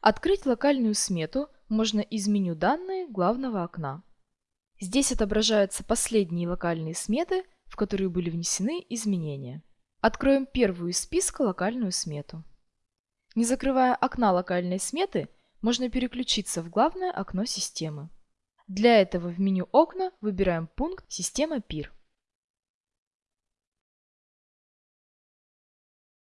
Открыть локальную смету можно из меню «Данные» главного окна. Здесь отображаются последние локальные сметы, в которые были внесены изменения. Откроем первую из списка локальную смету. Не закрывая окна локальной сметы, можно переключиться в главное окно системы. Для этого в меню «Окна» выбираем пункт «Система ПИР».